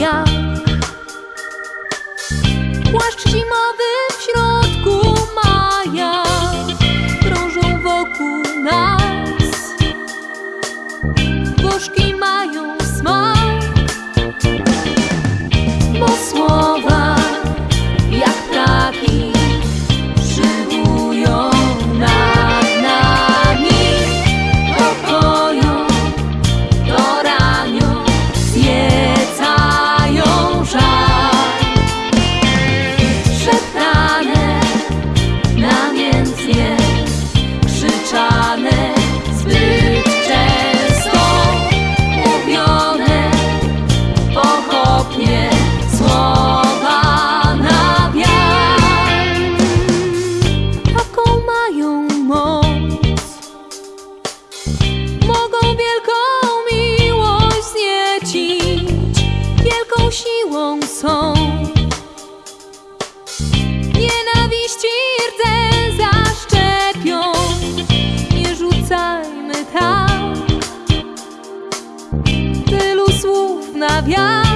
jak Płaszcz zimowy sabia